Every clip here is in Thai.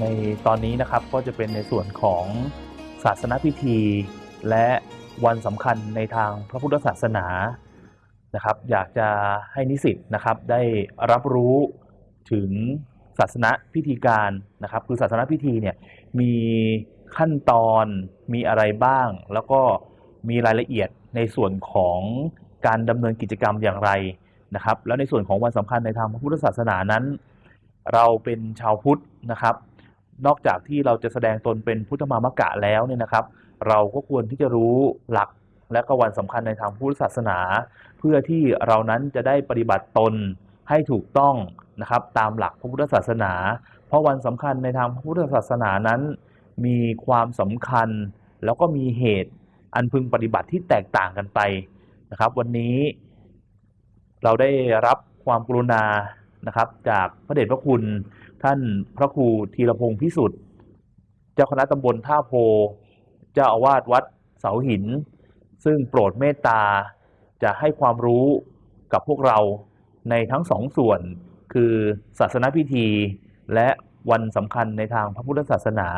ในตอนนี้นะครับก็จะเป็นในส่วนของศาสนพิธี และวันสำคัญในทางพระพุทธศาสนานะครับ อยากจะให้นิสิตนะครับได้รับรู้ถึงศาสนพิธีการนะครับ คือศาสนพิธีเนี่ยมีขั้นตอนมีอะไรบ้าง แล้วก็มีรายละเอียดในส่วนของการดำเนินกิจกรรมอย่างไรนะครับ แล้วในส่วนของวันสำคัญในทางพระพุทธศาสนานั้น เราเป็นชาวพุทธนะครับ นอกจากที่เราจะแสดงตนเป็นพุทธมามกะแล้วเนี่ยนะครับ เราก็ควรที่จะรู้หลักและก็วันสำคัญในทางพุทธศาสนา เพื่อที่เรานั้นจะได้ปฏิบัติตนให้ถูกต้องนะครับตามหลักพระพุทธศาสนา เพราะวันสำคัญในทางพระพุทธศาสนานั้น มีความสำคัญ แล้วก็มีเหตุอันพึงปฏิบัติที่แตกต่างกันไปนะครับ วันนี้เราได้รับความกรุณา นะครับ จากพระเดชพระคุณท่านพระครูธีรพงศ์พิสุทธิ์ เจ้าคณะตำบลท่าโพ เจ้าอาวาสวัดเสาหิน ซึ่งโปรดเมตตาจะให้ความรู้กับพวกเราในทั้งสองส่วน คือศาสนพิธีและวันสำคัญในทางพระพุทธศาสนา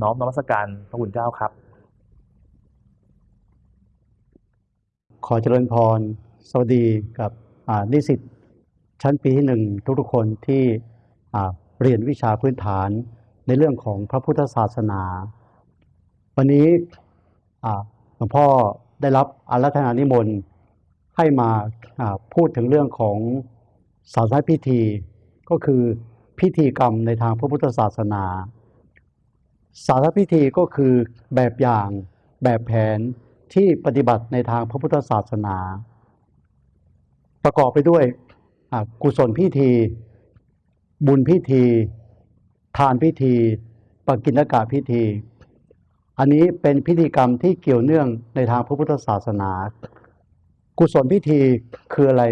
น้อมนมัสการพระคุณเจ้าครับ ขอเจริญพร สวัสดีกับนิสิต ชั้นปีที่หนึ่งทุกๆคนที่เรียนวิชาพื้นฐานในเรื่องของพระพุทธศาสนา วันนี้หลวงพ่อได้รับอารัธนานิมนต์ให้มาพูดถึงเรื่องของศาสนพิธี ก็คือพิธีกรรมในทางพระพุทธศาสนา ศาสนพิธีก็คือแบบอย่างแบบแผนที่ปฏิบัติในทางพระพุทธศาสนา ประกอบไปด้วย กุศลพิธี บุญพิธี ทานพิธีปกิณกะพิธี อันนี้เป็นพิธีกรรมที่เกี่ยวเนื่องในทางพระพุทธศาสนา กุศลพิธีคืออะไร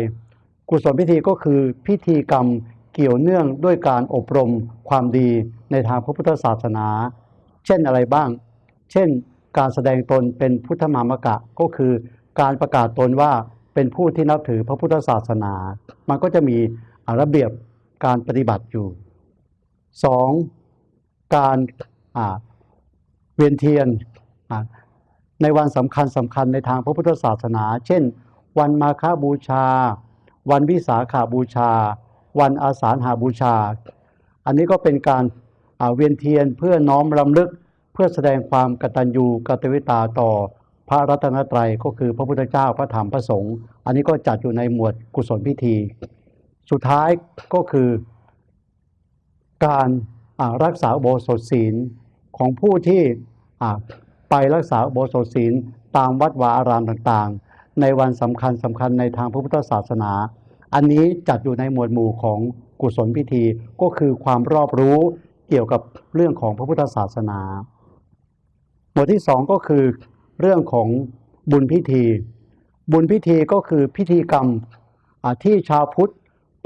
กุศลพิธีก็คือพิธีกรรมเกี่ยวเนื่องด้วยการอบรมความดีในทางพระพุทธศาสนา เช่นอะไรบ้าง เช่น การแสดงตนเป็นพุทธมามกะก็คือการประกาศตนว่า เป็นผู้ที่นับถือพระพุทธศาสนา มันก็จะมีระเบียบการปฏิบัติอยู่ 2. การเวียนเทียนในวันสำคัญสำคัญในทางพระพุทธศาสนา เช่น วันมาฆบูชา วันวิสาขาบูชา วันอาสาฬหาบูชา อันนี้ก็เป็นการเวียนเทียนเพื่อน้อมรำลึกเพื่อแสดงความกตัญญูกตเวตาต่อ พระรัตนตรัยก็คือพระพุทธเจ้าพระธรรมพระสงฆ์อันนี้ก็จัดอยู่ในหมวดกุศลพิธี สุดท้ายก็คือการรักษาโบสถศีลของผู้ที่ไปรักษาโบสถศีลตามวัดวาอารามต่างๆ ในวันสำคัญสำคัญในทางพระพุทธศาสนา อันนี้จัดอยู่ในหมวดหมู่ของกุศลพิธีก็คือความรอบรู้เกี่ยวกับเรื่องของพระพุทธศาสนา หมวดที่สองก็คือ เรื่องของบุญพิธี บุญพิธีก็คือพิธีกรรมที่ชาวพุทธ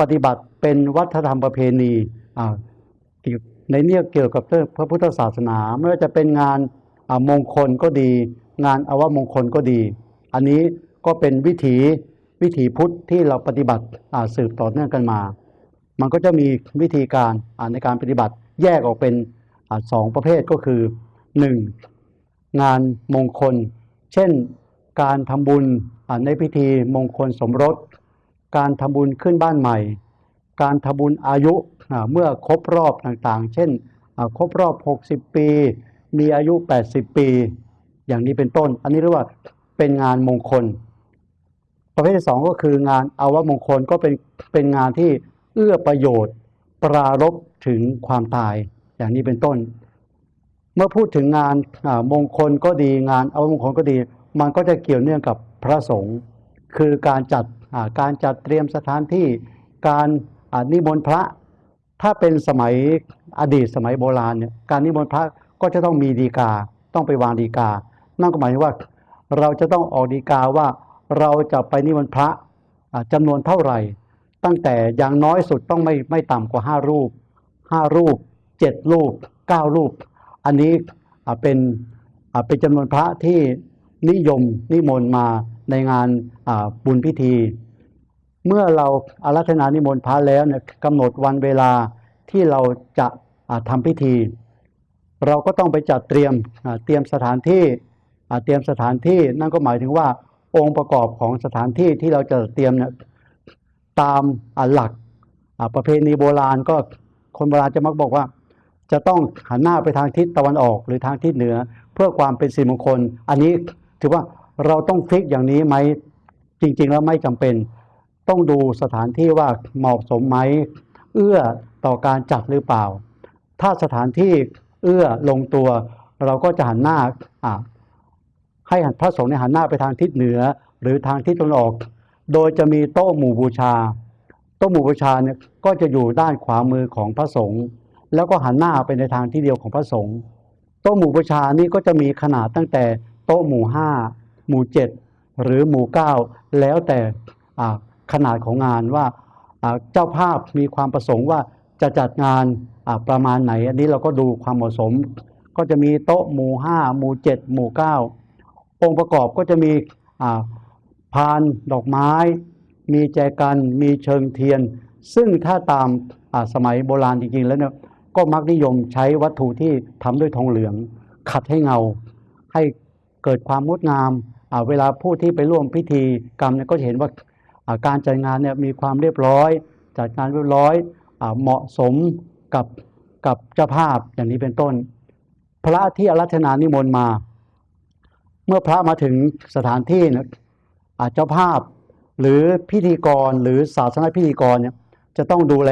ปฏิบัติเป็นวัฒนธรรมประเพณีในเนี่ยเกี่ยวกับเรื่องพระพุทธศาสนา ไม่ว่าจะเป็นงานมงคลก็ดี งานอวมงคลก็ดี อันนี้ก็เป็นวิถีวิถีพุทธที่เราปฏิบัติสืบต่อเนื่องกันมา มันก็จะมีวิธีการในการปฏิบัติแยกออกเป็นสองประเภทก็คือหนึ่ งานมงคล เช่น การทำบุญในพิธีมงคลสมรส การทำบุญขึ้นบ้านใหม่ การทำบุญอายุเมื่อครบรอบต่างๆ เช่นครบรอบ 60 ปี มีอายุ 80 ปี อย่างนี้เป็นต้น อันนี้เรียกว่าเป็นงานมงคล ประเภทที่สองก็คืองานอาวมงคลก็เป็นเป็นงานที่เอื้อประโยชน์ ปรารบถึงความตาย อย่างนี้เป็นต้น เมื่อพูดถึงงานมงคลก็ดีงานเอามงคลก็ดี มันก็จะเกี่ยวเนื่องกับพระสงฆ์คือการจัดการจัดเตรียมสถานที่การนิมนต์พระ ถ้าเป็นสมัยอดีตสมัยโบราณเนี่ยการนิมนต์พระก็จะต้องมีดีกาต้องไปวางดีกา นั่นก็หมายถึงว่า เราจะต้องออกดีกาว่าเราจะไปนิมนต์พระอ่าจำนวนเท่าไหร่ ตั้งแต่อย่างน้อยสุดต้องไม่ไม่ต่ำกว่าห้ารูปห้ารูปเจ็ดรูปเก้ารูป อันนี้เป็นเป็นจำนวนพระที่นิยมนิมนต์มาในงานบุญพิธี เมื่อเราอารัธนานิมนต์พระแล้วเนี่ยกำหนดวันเวลาที่เราจะทำพิธี เราก็ต้องไปจัดเตรียมเตรียมสถานที่เตรียมสถานที่นั่นก็หมายถึงว่าองค์ประกอบของสถานที่ที่เราจะเตรียมเนี่ยตามหลักประเพณีโบราณก็คนโบราณจะมักบอกว่า จะต้องหันหน้าไปทางทิศตะวันออกหรือทางทิศเหนือ เพื่อความเป็นสิริมงคล อันนี้ถือว่าเราต้องฟิกอย่างนี้ไหมจริง ๆ แล้วไม่จำเป็น ต้องดูสถานที่ว่าเหมาะสมไหมเอื้อต่อการจัดหรือเปล่า ถ้าสถานที่เอื้อลงตัว เราก็จะหันหน้าให้พระสงฆ์เนี่ยหันหน้าไปทางทิศเหนือ หรือทางทิศตะวันออก โดยจะมีโต๊ะหมู่บูชา โต๊ะหมู่บูชาเนี่ยก็จะอยู่ด้านขวามือของพระสงฆ์ แล้วก็หันหน้าไปในทางที่เดียวของพระสงฆ์โต๊ะหมู่บูชานี่ก็จะมีขนาดตั้งแต่โต๊ะหมู่ห้าหมู่เจ็ดหรือหมู่เก้าแล้วแต่ขนาดของงานว่าเจ้าภาพมีความประสงค์ว่าจะจัดงานประมาณไหน อันนี้เราก็ดูความเหมาะสม ก็จะมีโต๊ะหมู่ห้าหมู่เจ็ดหมู่เก้าองค์ประกอบก็จะมีพานดอกไม้ มีแจกัน มีเชิงเทียน ซึ่งถ้าตามสมัยโบราณจริงๆแล้วเนี่ย ก็มักนิยมใช้วัตถุที่ทำด้วยทองเหลือง ขัดให้เงา ให้เกิดความงดงามเวลาผู้ที่ไปร่วมพิธีกรรมเนี่ยก็จะเห็นว่าการจัดงานเนี่ยมีความเรียบร้อย จัดงานเรียบร้อยอเหมาะสมกับกับเจ้าภาพอย่างนี้เป็นต้น พระที่อารัธนานิมนต์มา เมื่อพระมาถึงสถานที่เนี่ยเจ้าภาพหรือพิธีกรหรือศาสนพิธีกรเนี่ยจะต้องดูแล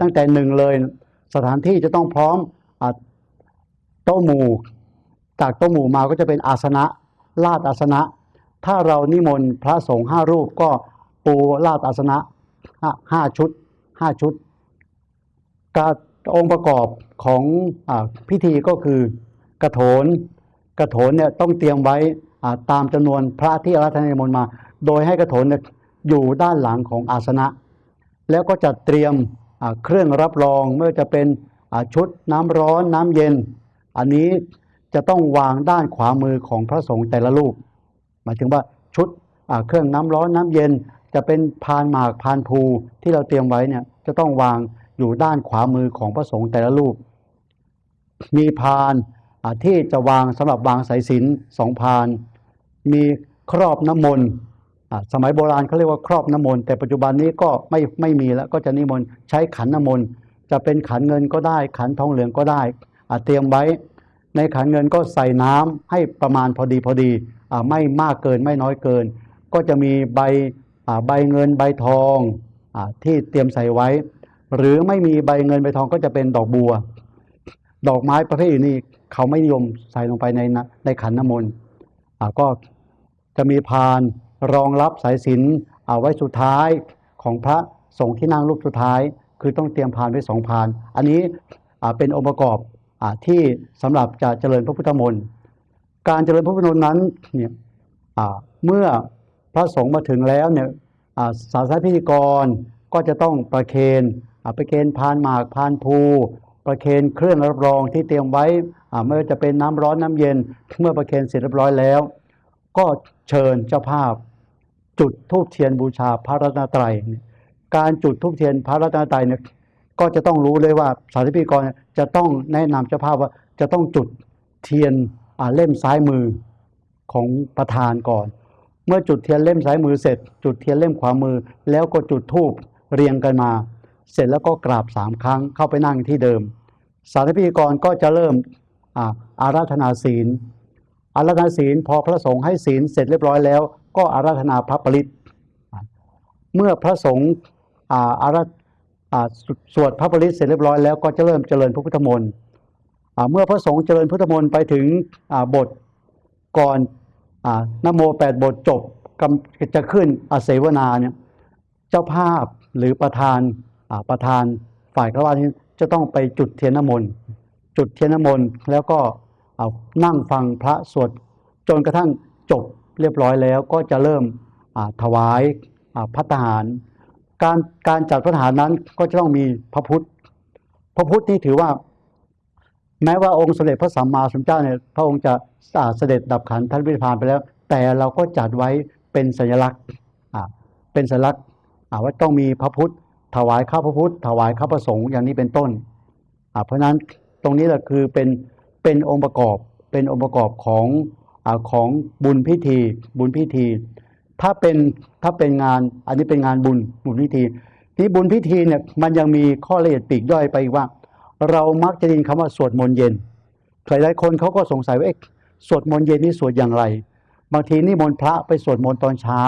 ตั้งแต่หนึ่งเลย สถานที่จะต้องพร้อมโต๊ะหมู่ จากโต๊ะหมู่มาก็จะเป็นอาสนะลาดอาสนะ ถ้าเรานิมนต์พระสงฆ์ห้ารูปก็ปูลาดอาสนะห้าชุดห้าชุด การองค์ประกอบของอพิธีก็คือกระโถนกระโถนเนี่ยต้องเตรียมไว้ตามจำนวนพระที่อาราธนานิมนต์มา โดยให้กระโถนนยอยู่ด้านหลังของอาสนะ แล้วก็จะเตรียม เครื่องรับรองไม่ว่าจะเป็นชุดน้ำร้อนน้ำเย็น อันนี้จะต้องวางด้านขวามือของพระสงฆ์แต่ละรูปหมายถึงว่าชุดเครื่องน้ำร้อนน้ำเย็น จะเป็นพานหมากพานภูที่เราเตรียมไว้เนี่ยจะต้องวางอยู่ด้านขวามือของพระสงฆ์แต่ละรูป มีพานที่จะวางสำหรับวางสายสินสองพาน มีครอบน้ำมนต์ สมัยโบราณเขาเรียกว่าครอบน้ำมนต์แต่ปัจจุบันนี้ก็ไม่ไม่มีแล้วก็จะนิมนต์ใช้ขันน้ำมนต์จะเป็นขันเงินก็ได้ ขันทองเหลืองก็ได้เตรียมไว้ ในขันเงินก็ใส่น้ำให้ประมาณพอดีพอดีอไม่มากเกินไม่น้อยเกิน ก็จะมีใบใบเงินใบทองอที่เตรียมใส่ไว้ หรือไม่มีใบเงินใบทองก็จะเป็นดอกบัว ดอกไม้ประเภทนี้เขาไม่นิยมใส่ลงไปในในขันน้ำมนต์ก็จะมีพาน รองรับสายสินเอาไว้สุดท้ายของพระสงฆ์ที่นั่งรูปสุดท้าย คือต้องเตรียมพานไว้สองพาน อันนี้เป็นองค์ประกอบอที่สำหรับจะเจริญพระพุทธมนต์การเจริญพระพุทธมนต์นั้นเนี่ยเมื่อพระสงฆ์มาถึงแล้วเนี่ยอ่าศาสนพิธีกรก็จะต้องประเคนประเคนพานหมากพานภูประเคนเครื่องรับรองที่เตรียมไว้ไม่ว่าจะเป็นน้ำร้อนน้ำเย็น เมื่อประเคนเสร็จเรียบร้อยแล้ว ก็เชิญเจ้าภาพ จุดธูปเทียนบูชาพระรัตนตรัยการจุดธูปเทียนพระรัตนตรัยเนี่ยก็จะต้องรู้เลยว่าสาธิพิกรเนี่ยจะต้องแนะนำเจ้าภาพว่าจะต้องจุดเทียนเล่มซ้ายมือของประธานก่อน เมื่อจุดเทียนเล่มซ้ายมือเสร็จ จุดเทียนเล่มขวามือ แล้วก็จุดธูปเรียงกันมา เสร็จแล้วก็กราบสามครั้งเข้าไปนั่งที่เดิม สาธิพิกรก็จะเริ่มอาอาราธนาศีล อาราธนาศีลพอพระสงฆ์ให้ศีลเสร็จเรียบร้อยแล้ว ก็อาราธนาพระปริตเมื่อพระสงฆ์อาอาราสวดพระปริตเสร็จเรียบร้อยแล้วก็จะเริ่มเจริญพระพุทธมนต์เมื่อพระสงฆ์เจริญพุทธมนต์ไปถึงบทก่อนอนโมแปดบทจบกำจะขึ้นอาเสวนาเนี่ยเจ้าภาพหรือประธานประธานฝ่ายฆราวาสนี้จะต้องไปจุดเทียนน้ำมนต์จุดเทียนน้ำมนต์แล้วก็ เอานั่งฟังพระสวดจนกระทั่งจบเรียบร้อยแล้วก็จะเริ่มถวายอ่าพัฒหาร การการจัดพัฒหารนั้นก็จะต้องมีพระพุทธ พระพุทธนี่ถือว่า แม้ว่าองค์สมเด็จพระสัมมาสัมพุทธเจ้าเนี่ยพระองค์จะเสด็จดับขันธ์ท่านวิพานไปแล้ว แต่เราก็จัดไว้เป็นสัญลักษณ์เป็นสัญลักษณ์ว่าต้องมีพระพุทธ ถวายข้าพระพุทธ ถวายข้าพระสงฆ์อย่างนี้เป็นต้นเพราะฉะนั้นตรงนี้แหละคือเป็น เป็นองค์ประกอบเป็นองค์ประกอบของอของบุญพิธี บุญพิธี ถ้าเป็นถ้าเป็นงานอันนี้เป็นงานบุญบุญพิธี ที่บุญพิธีเนี่ยมันยังมีข้อละเอียดปีกย่อยไปอีกว่า เรามักจะได้ยินคำว่าสวดมนต์เย็นหลายคนเขาก็สงสัยว่าเอ๊ะสวดมนต์เย็นนี่สวดอย่างไร บางทีนิมนต์พระไปสวดมนต์ตอนเช้า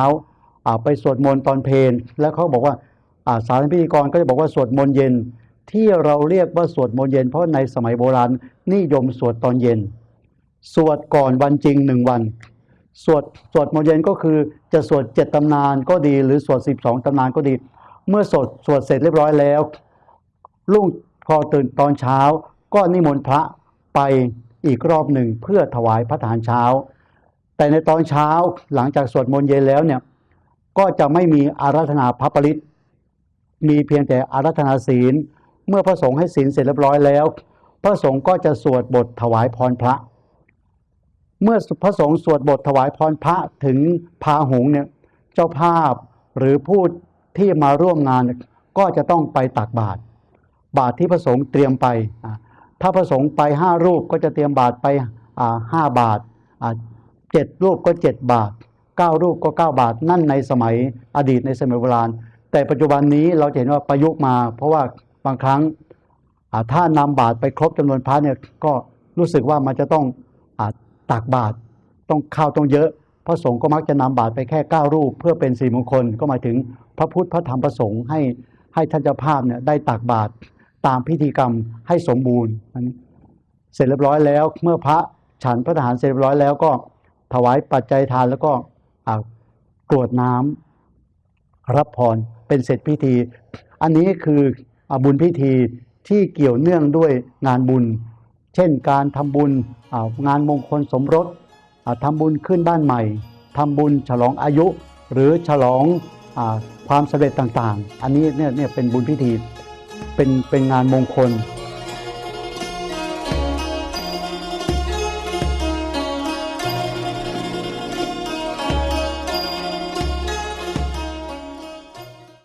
อ่าไปสวดมนต์ตอนเพลแล้วเขาบอกว่าอ่าสารพิธีกรก็จะบอกว่าสวดมนต์เย็น ที่เราเรียกว่าสวดมนต์เย็น เพราะในสมัยโบราณนิยมสวดตอนเย็น สวดก่อนวันจริงหนึ่งวัน สวดสวดมนต์เย็นก็คือจะสวดเจ็ดตำนานก็ดี หรือสวดสิบสองตำนานก็ดี เมื่อสวดสวดเสร็จเรียบร้อยแล้วรุ่งพอตื่นตอนเช้า ก็นิมนต์พระไปอีกรอบหนึ่งเพื่อถวายพระทารเช้า แต่ในตอนเช้าหลังจากสวดมนต์เย็นแล้วเนี่ยก็จะไม่มีอาราธนาพระปริตมีเพียงแต่อารัธนาศีล เมื่อพระสงฆ์ให้ศีลเสร็จเรียบร้อยแล้ว พระสงฆ์ก็จะสวดบทถวายพรพระ เมื่อพระสงฆ์สวดบทถวายพรพระถึงพาหงเนี่ยเจ้าภาพหรือผู้ที่มาร่วมงานก็จะต้องไปตักบาตรบาตรที่พระสงฆ์เตรียมไป ถ้าพระสงฆ์ไปห้ารูปก็จะเตรียมบาตรไปห้าบาทเจ็ดรูปก็เจ็ดบาทเก้ารูปก็เก้าบาทนั่นในสมัยอดีตในสมัยโบราณ แต่ปัจจุบันนี้เราเห็นว่าประยุกต์มา เพราะว่า บางครั้งถ้านำบาตรไปครบจำนวนพระเนี่ยก็รู้สึกว่ามันจะต้องอาตักบาตรต้องข้าวต้องเยอะ พระสงฆ์ก็มักจะนำบาตรไปแค่เก้ารูป เพื่อเป็นสี่มงคลก็หมายถึงพระพุทธพระธรรมพระสงฆ์ให้ให้ท่านเจ้าภาพเนี่ยได้ตักบาตรตามพิธีกรรมให้สมบูรณ์เสร็จเรียบร้อยแล้ว เมื่อพระฉันพระทหารเสร็จเรียบร้อยแล้วก็ถวายปัจจัยทานแล้วก็กรวดน้ำรับพรเป็นเสร็จพิธี อันนี้คือ บุญพิธีที่เกี่ยวเนื่องด้วยงานบุญ เช่นการทำบุญงานมงคลสมรสทำบุญขึ้นบ้านใหม่ทำบุญฉลองอายุ หรือฉลองอความสำเร็จต่างๆ อันนี้เนี่ยเนี่ยเป็นบุญพิธีเป็นเป็นงานมงคล